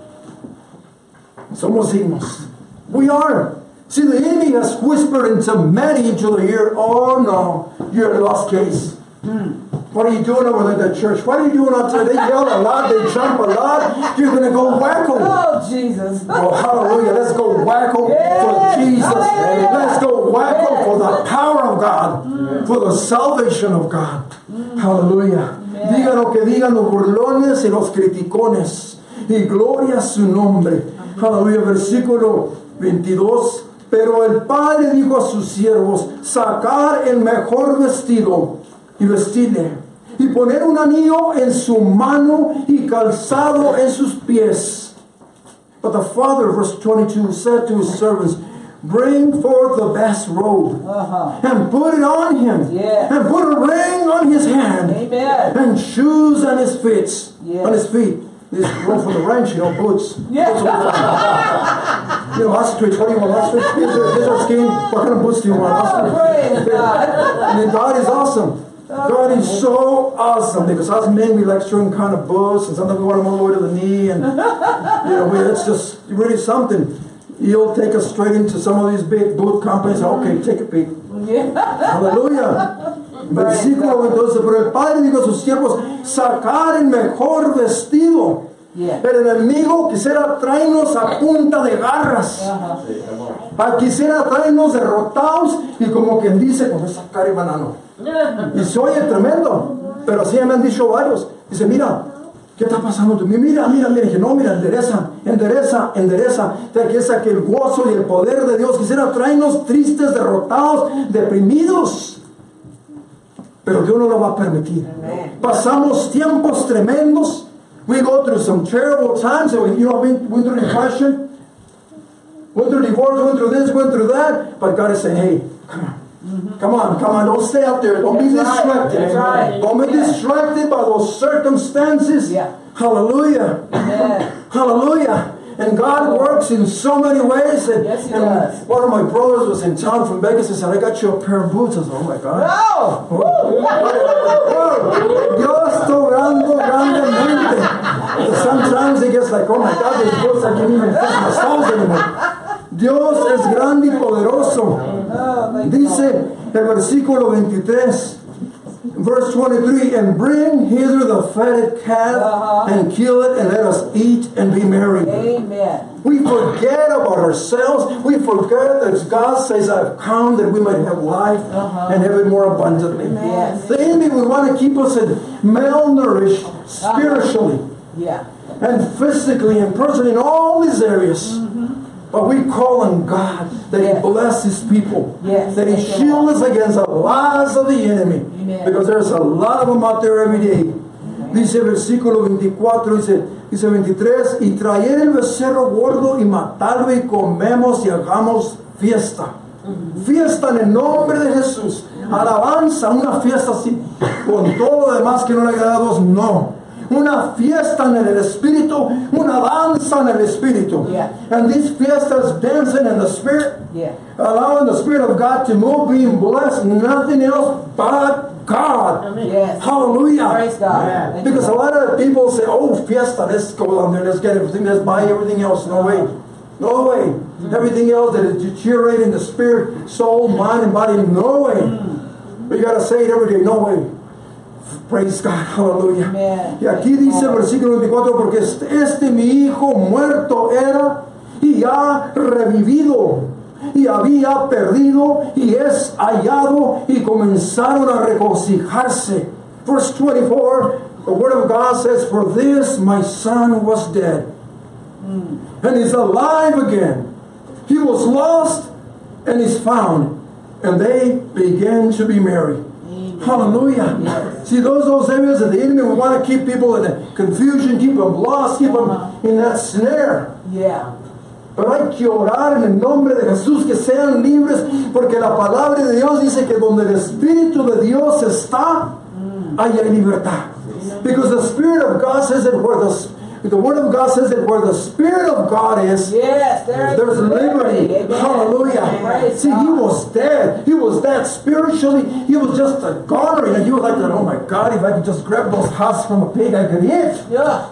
Somos dignos. We are. See, the enemy has whispered into many into the ear, oh no, you're a lost case. Hmm. What are you doing over there at the church? What are you doing out there? They yell a lot, they jump a lot. You're going to go wacko. Oh, Jesus. Oh, hallelujah. Let's go wacko Yes. for Jesus. Hallelujah. Let's go wacko Yes. for the power of God, hmm. for the salvation of God. Hmm. Hallelujah. Digan lo que digan los burlones y los criticones. Y gloria a su nombre. Aleluya. Versículo 22. Pero el padre dijo a sus siervos: sacar el mejor vestido y vestirle. Y poner un anillo en su mano y calzado en sus pies. But the father, verse 22, said to his servants, Bring forth the best robe Uh-huh. and put it on him, Yeah. and put a ring on his hand, Amen. and shoes on his feet. Yes. On his feet. This robe for the ranch, you know, boots. Yeah. Boots time. you know, ostrich. What do you want? Ostrich? Are, these are. What kind of boots do you want? Oh, Ostrich. God. I mean, God is awesome. God is so awesome because us men we like certain kind of boots, and sometimes we want them all the way to the knee, and you know, we, it's just really something. You'll take us straight into some of these big boot companies. Mm-hmm. Okay, take a peek. Yeah. Aleluya. Versículo 12. Pero el padre dijo a sus siervos: sacar el mejor vestido. Yeah. El enemigo quisiera traernos a punta de garras. Ah, Quisiera traernos derrotados y como quien dice con esa cara de banano. Y se oye tremendo, pero así me han dicho varios. Dice, mira, ¿qué está pasando tú? Mira, mira, mira. Dije, no, mira, endereza, endereza, endereza. Te que es que el gozo y el poder de Dios quisiera traernos tristes, derrotados, deprimidos. Pero Dios no lo va a permitir. Pasamos tiempos tremendos. We go through some terrible times. and we- You know, we went through depression, went through divorce, went through this, went through that. But God is saying, hey, come on. Mm-hmm. Come on, come on, don't stay out there. Don't be That's right. distracted. Right. Don't be Amen. distracted by those circumstances. Yeah. Hallelujah. Amen. Hallelujah. And God oh. works in so many ways. And, Yes, He and does. one of my brothers was in town from Vegas and said, I got you a pair of boots. I said, oh my God. Oh! Oh, obrando grandemente. Sometimes it gets like, oh my God, these boots, I can't even fit my soles anymore. Dios es grande y poderoso. Dice el versículo 23, verse 23, and bring hither the fatted calf Uh-huh. and kill it and let us eat and be merry. Amen. We forget about ourselves. We forget that God says, I've come that we might have life Uh-huh. and have it more abundantly. Yes. The enemy would want to keep us in malnourished spiritually Yeah. and physically and personally in all these areas. But we call on God that Yes. He bless His people. Yes. That He you, shield us against the lies of the enemy. Amen. Because there's a lot of them out there every day. Dice versículo 24, dice, dice 23, y traer el becerro gordo y matarlo y comemos y hagamos fiesta. Fiesta en el nombre de Jesús. Alabanza, una fiesta así, con todo lo demás que no le agrada a Dios, no. Una fiesta en el Espíritu, una danza danza en el Espíritu. Yeah. And these fiestas dancing in the Spirit, Yeah. allowing the Spirit of God to move, being blessed, nothing else but God. Yes. Hallelujah. Praise God. Thank you, Because a lot of people say, oh, fiesta, let's go down there, let's get everything, let's buy everything else. No way. No way. Mm. Everything else that is deteriorating the spirit, soul, mind, and body, no way. But you got to say it every day, no way. Praise God, hallelujah. Amen. Y aquí dice el versículo 24, porque este, mi hijo muerto era y ha revivido y había perdido y es hallado y comenzaron a regocijarse. Verse 24, the word of God says, For this my son was dead mm. and is alive again. He was lost and is found. And they began to be merry. Hallelujah. See, those those areas of the enemy, we want to keep people in confusion, keep them lost, keep them in that snare. Yeah. Pero hay que orar en el nombre de Jesús que sean libres, porque la palabra de Dios dice que donde el Espíritu de Dios está, mm. hay libertad. Because the Spirit of God says that where the the Word of God says that where the Spirit of God is, Yes, there there's is liberty. Hallelujah. Praise See, he was dead. He was dead spiritually. He was just a goner. And he was like, oh my God, if I could just grab those husks from a pig, I could eat. Yeah.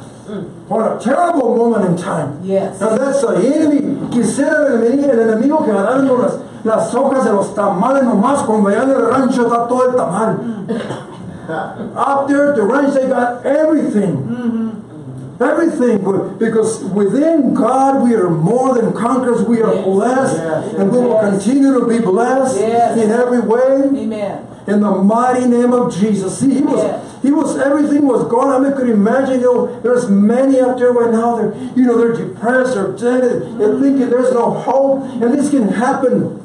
What a terrible moment in time. Yes. And that's the enemy. Quisiera el enemigo, el enemigo que agarrando las, las hojas de los tamales nomás cuando allá en el rancho está todo el tamal. Mm. Out there at the ranch they got everything. Mm-hmm. Everything. But- Because within God we are more than conquerors. We are Yes. blessed. Yes. And we will continue to be blessed Yes. in every way. Amen. In the mighty name of Jesus. See, he was, he was, everything was gone. I mean, could imagine, you know, there's many out there right now, they're, you know, they're depressed or dead, they're thinking there's no hope, and this can happen.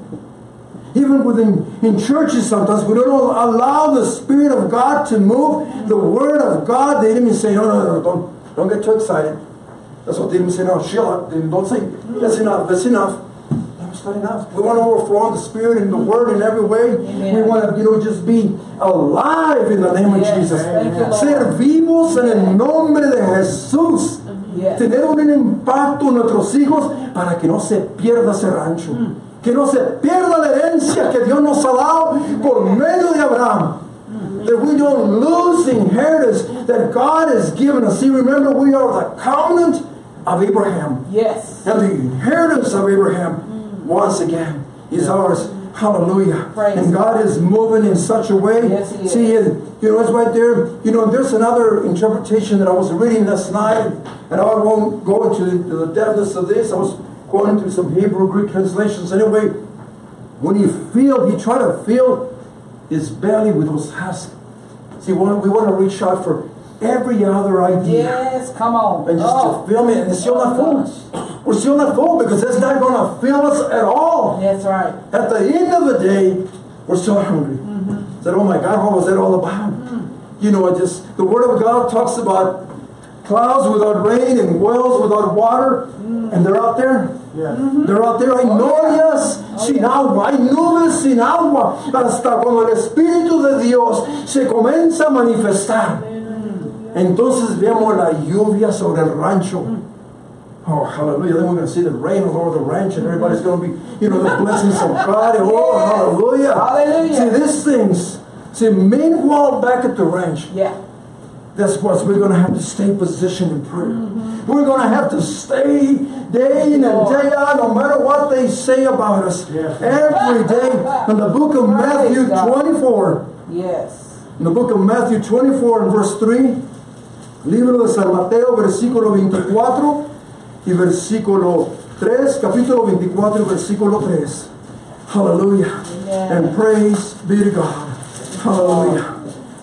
Even within in churches sometimes, we don't allow the Spirit of God to move, the Word of God, the even say, no, no, no, don't, don't get too excited. That's what enemy say, no, chill out, don't say, that's enough, that's enough. That's not enough. We want to overflow in the Spirit and the Word in every way. Amen. We want to, you know, just be alive in the name of Jesus. Lord. Ser vivos en el nombre de Jesús. Yes. Tener un impacto en nuestros hijos para que no se pierda ese rancho. Que no se pierda la herencia que Dios nos ha dado por medio de Abraham. That we don't lose the inheritance that God has given us. See, remember, we are the covenant of Abraham. Yes. And the inheritance of Abraham, mm. once again, is ours. Hallelujah. Praise and God is moving in such a way. Yes, He is. See, you know, it's right there. You know, there's another interpretation that I was reading last night, and I won't go into the, depthness of this. I was going into some Hebrew, Greek translations. Anyway, when you feel, you try to fill his belly with those husks. See, we want, we want to reach out for every other idea Yes. Come on. and just Oh. to fill me, and it's still not full. We're still not full because it's not going to fill us at all. That's right. At the end of the day, we're still hungry. Mm-hmm. Said, oh my God, what was that all about? Mm. You know, it just the Word of God talks about clouds without rain and wells without water, Mm. and they're out there. Mm-hmm. They're out there, hay Oh, nubes sin agua, hay nubes sin agua, hasta cuando el Espíritu de Dios se comienza a manifestar. Entonces vemos la lluvia sobre el rancho. Oh, hallelujah. Then we're going to see the rain all over the ranch and everybody's going to be, you know, the blessings of God. Oh, hallelujah. Hallelujah. See, these things. See, meanwhile, back at the ranch, Yeah. That's what we're going to have to stay positioned in prayer. Mm-hmm. We're going to have to stay day in and day out, no matter what they say about us. Every day. In the book of Matthew God. 24, Yes. in the book of Matthew 24 and verse 3, libro de San Mateo, versículo 24 y versículo 3, capítulo 24 y versículo 3. Hallelujah. Amen. And praise be to God. Hallelujah.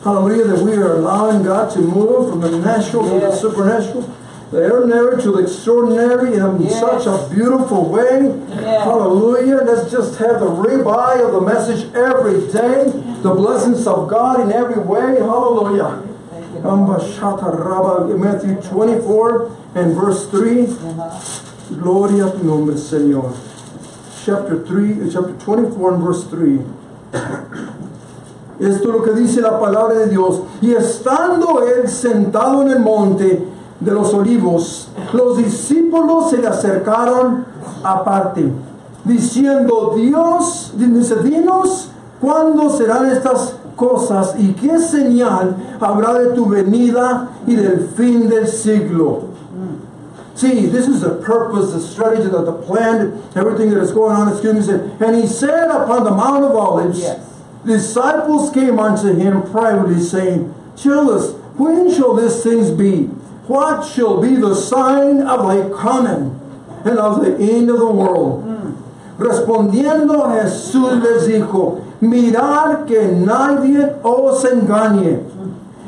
Hallelujah that we are allowing God to move from the natural to the supernatural, the ordinary to the extraordinary in Yes. such a beautiful way. Hallelujah. Let's just have the ribeye of the message every day, the blessings of God in every way. Hallelujah. Thank you. Rabba, Matthew 24 and verse 3. Uh-huh. Gloria a tu nombre, Señor. Chapter 3, chapter 24 and verse 3. Esto es lo que dice la palabra de Dios. Y estando él sentado en el monte de los olivos, los discípulos se le acercaron aparte, diciendo, Dios, dinos cuándo serán estas cosas y qué señal habrá de tu venida y del fin del siglo. See, this is the purpose, the strategy, the, the plan, everything that is going on. Excuse me. And he said upon the Mount of Olives. Disciples came unto him privately, saying, Tell us, when shall these things be? What shall be the sign of thy coming and of the end of the world? Respondiendo Jesús les dijo, mirad que nadie os engañe.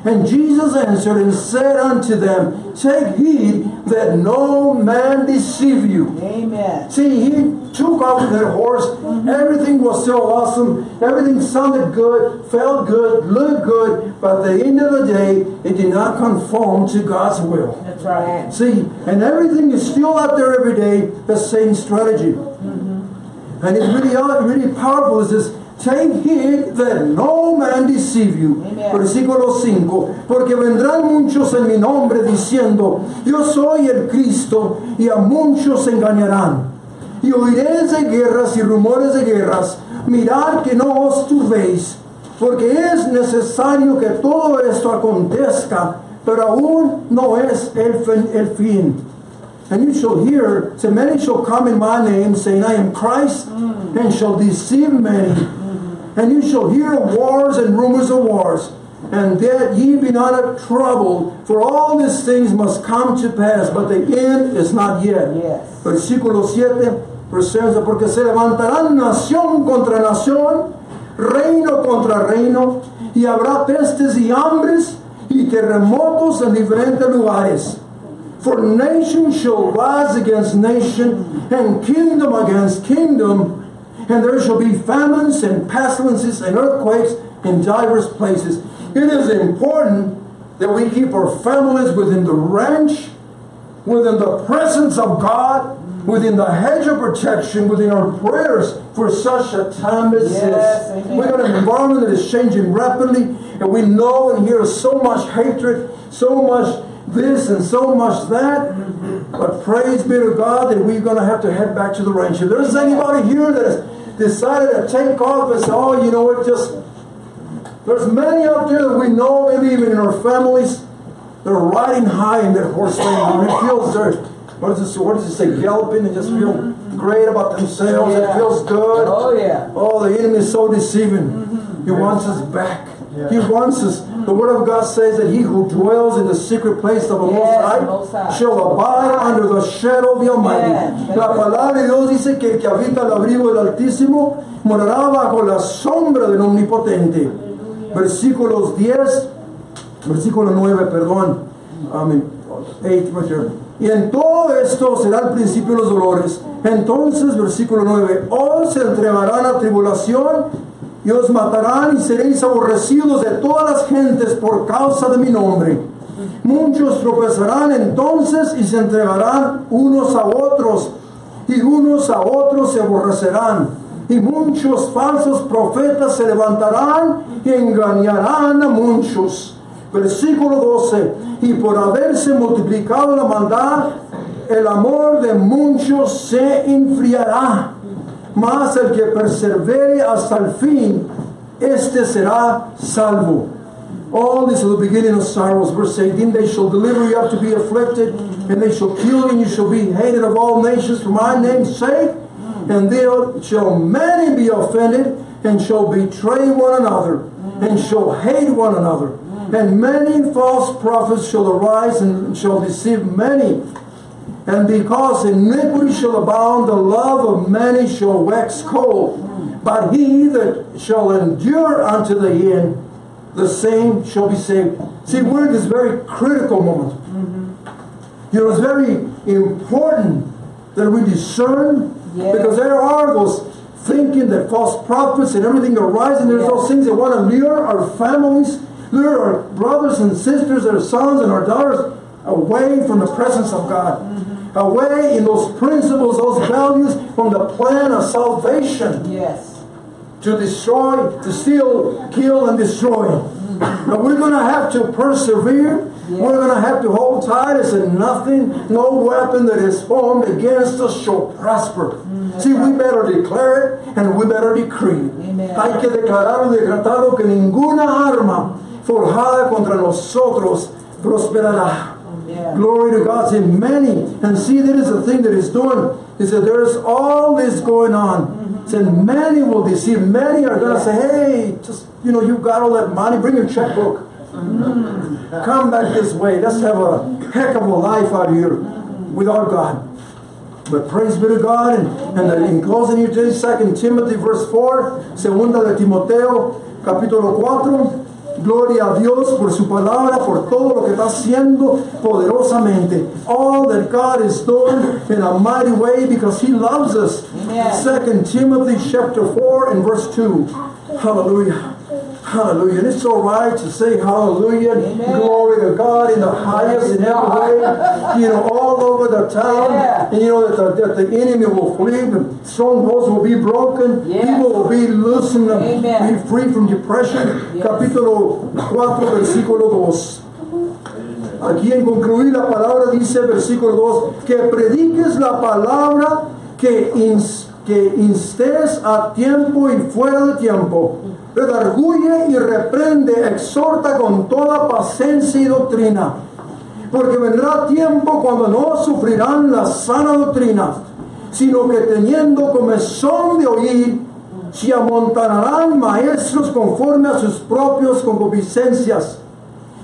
And Jesus answered and said unto them, Take heed that no man deceive you. Amen. See, he took off that horse. Everything was so awesome. Everything sounded good, felt good, looked good. But at the end of the day, it did not conform to God's will. That's right. See, and everything is still out there every day, the same strategy. Mm-hmm. And it's really, really powerful. It says, Take heed that no man deceive you. Amen. Versículo 5. Porque vendrán muchos en mi nombre diciendo, Yo soy el Cristo, y a muchos engañarán. Y oiréis de guerras y rumores de guerras. Mirad que no os turbéis, porque es necesario que todo esto acontezca, pero aún no es el fin. El fin. And you shall hear, so many shall come in my name, saying, I am Christ, and shall deceive many. And you shall hear of wars and rumors of wars. And that ye be not troubled, for all these things must come to pass, but the end is not yet. Yes. Versículo 7, presencia, porque se levantarán nación contra nación, reino contra reino, y habrá pestes y hambres y terremotos en diferentes lugares. For nation shall rise against nation, and kingdom against kingdom, and there shall be famines and pestilences and earthquakes in divers places. It is important that we keep our families within the ranch, within the presence of God, within the hedge of protection, within our prayers for such a time as Yes, this. amen. We got an environment that is changing rapidly, and we know and hear so much hatred, so much this and so much that. But praise be to God that we're going to have to head back to the ranch. If there's anybody here that has decided to take off and say, oh, you know what, just there's many out there that we know, maybe even in our families, they're riding high in their horse. And it feels they're, what does it, what does it say, galloping and just feel great about themselves. It feels good. Oh, yeah. Oh, the enemy is so deceiving. He wants us back. He wants us. The Word of God says that he who dwells in the secret place of the Most Yes, High Most High. shall abide under the shadow of the Almighty. Yes. La palabra de Dios dice que el que habita el abrigo del Altísimo morará bajo la sombra del Omnipotente. Versículos 10, versículo 9, perdón. Amén. 8, right. Y en todo esto será el principio de los dolores. Entonces, versículo 9, os se entregarán a tribulación y os matarán y seréis aborrecidos de todas las gentes por causa de mi nombre. Muchos tropezarán entonces y se entregarán unos a otros y unos a otros se aborrecerán. Y muchos falsos profetas se levantarán y engañarán a muchos. Versículo 12. Y por haberse multiplicado la maldad, el amor de muchos se enfriará. Mas el que persevere hasta el fin, este será salvo. All this is the beginning of sorrows. Verse 18, they shall deliver you up to be afflicted, and they shall kill you, and you shall be hated of all nations for my name's sake. And there shall many be offended, and shall betray one another, and shall hate one another. And many false prophets shall arise, and shall deceive many. And because iniquity shall abound, the love of many shall wax cold. But he that shall endure unto the end, the same shall be saved. See, we're in this very critical moment. Mm-hmm. You know, it's very important that we discern Yes. because there are those thinking that false prophets and everything are rising. There's Yes. those things that want to lure our families, lure our brothers and sisters, our sons and our daughters away from the presence of God. Mm-hmm. Away in those principles, those values from the plan of salvation Yes. to destroy, to steal, kill, and destroy. Mm-hmm. But we're going to have to persevere. We're going to have to hold tight as in nothing, no weapon that is formed against us shall prosper. Mm, See, we better declare it and we better decree it. Hay que declarar y decretado que ninguna arma forjada contra nosotros prosperará. Glory to God. See, many, and see, that is the thing that he's doing. He said, there's all this going on. He said, many will deceive. Many are going to say, hey, just, you know, you've got all that money. Bring your checkbook. Mm-hmm. Come back this way. Let's have a heck of a life out here mm-hmm. without God. But praise be to God. And, and in closing here today, 2 Timothy verse 4, segunda de Timoteo, capítulo 4. Gloria a Dios por su palabra, por todo lo que está haciendo poderosamente. All that God is doing in a mighty way because He loves us. Amen. 2 Timothy chapter 4 and verse 2. Hallelujah. Hallelujah. And it's all right to say hallelujah. Amen. Glory to God in the highest in every way. You know, all over the town. Yeah. And you know that the, that the enemy will flee, the strongholds will be broken, Yes. people will be loosened, Amen. be free from depression. Yes. Capítulo 4, versículo 2. Aquí en concluir la palabra dice versículo 2, que prediques la palabra, que, ins- que instes a tiempo y fuera de tiempo, redarguye y reprende, exhorta con toda paciencia y doctrina. Porque vendrá tiempo cuando no sufrirán la sana doctrina, sino que teniendo comezón de oír, se amontonarán maestros conforme a sus propios concupiscencias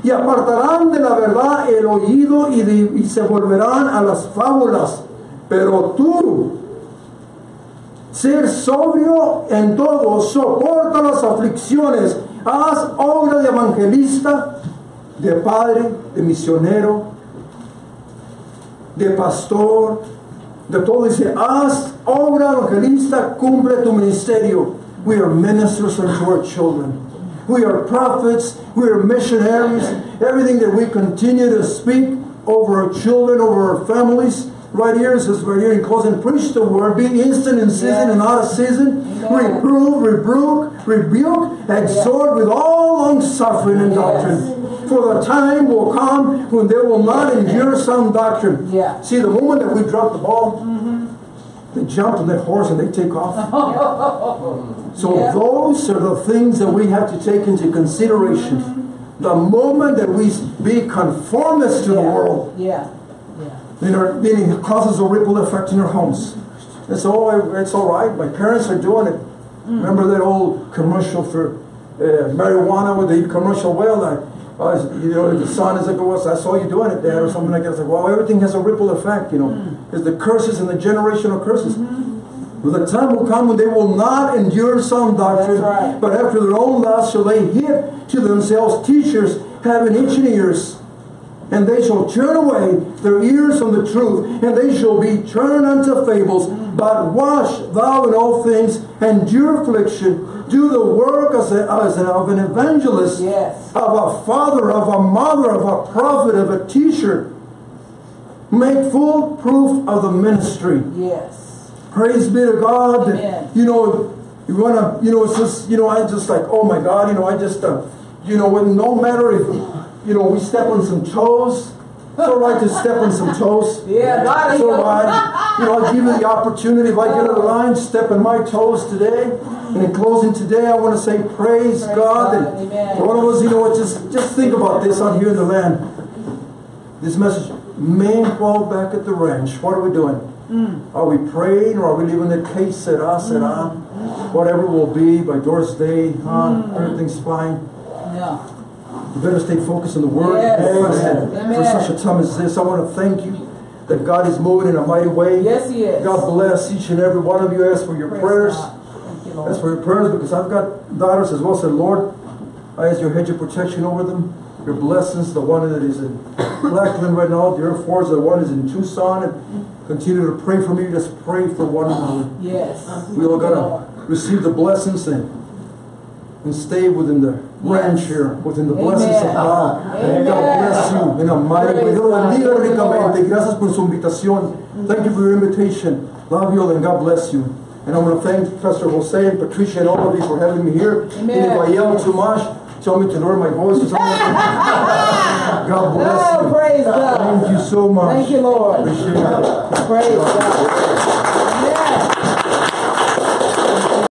y apartarán de la verdad el oído y se volverán a las fábulas. Pero tú, ser sobrio en todo, soporta las aflicciones, haz obra de evangelista, de padre, de misionero, de pastor, de todo. Dice, haz obra evangelista, cumple tu ministerio. We are ministers unto our children. We are prophets. We are missionaries. Everything that we continue to speak over our children, over our families. Right here, it says right here in closing, preach the word, be instant in season and out of season. Amen. Reprove, rebuke, rebuke, exhort with all long suffering and doctrine. For the time will come when they will not endure sound doctrine. Yeah. See, the moment that we drop the ball, mm-hmm. they jump on that horse and they take off. so Yeah. those are the things that we have to take into consideration. Mm-hmm. The moment that we be conformist to the world, Yeah. Then, our, then it causes a ripple effect in our homes. It's all, it's all right. My parents are doing it. Mm. Remember that old commercial for uh, marijuana with the commercial well? I was- uh, you know, the son is like, well, I saw you doing it, Dad, or something like that. It's like, well, everything has a ripple effect, you know. Mm. There's the curses and the generational curses. Mm-hmm. Well, the time will come when they will not endure sound doctrine, right. but after their own lust shall they hit to themselves teachers having itching ears. And they shall turn away their ears from the truth, and they shall be turned unto fables. But wash thou in all things, endure affliction, do the work as, a, as an, of an evangelist, Yes. of a father, of a mother, of a prophet, of a teacher. Make full proof of the ministry. Yes. Praise be to God. Amen. You know, you wanna, you know, it's just, you know, I just like, oh my God, you know, I just, uh, you know, when no matter if, you know, we step on some toes. It's all right to step on some toes. Yeah, God is It's all right. You know, I'll give you the opportunity. If I get on the line, step on my toes today. And in closing today, I want to say, praise, Praise God. God. And Amen. for all of us, you know what, just, just think about this out here in the land. This message, men fall back at the ranch. What are we doing? Hmm. Are we praying or are we leaving the case será, será? Hmm. Whatever will be by Doris Day, huh? Hmm. Everything's fine. Yeah. You better stay focused on the Word. Yes. Amen. Amen. For such a time as this, I want to thank you that God is moving in a mighty way. Yes, He is. God bless each and every one of you. Ask for your Praise prayers. You. Ask for your prayers because I've got daughters as well. Said, Lord, I ask your hedge of protection over them. Your blessings, the one that is in Lackland right now, the Air Force, the one is in Tucson, and continue to pray for me. Just pray for one another. Yes. We all got to receive the blessings and and stay within the ranch here, within the blessings of God. Amen. God bless you in a mighty way. Dios bendiga Thank you, ricamente. Gracias por su invitación. Thank you for your invitation. Love you all and God bless you. And I want to thank Pastor Jose and Patricia and all of you for having me here. Amen. And if I yell too much, tell me to lower my voice or something. God God bless Oh, you. praise God. Thank you so much. Thank you, Lord. Appreciate it. Praise God.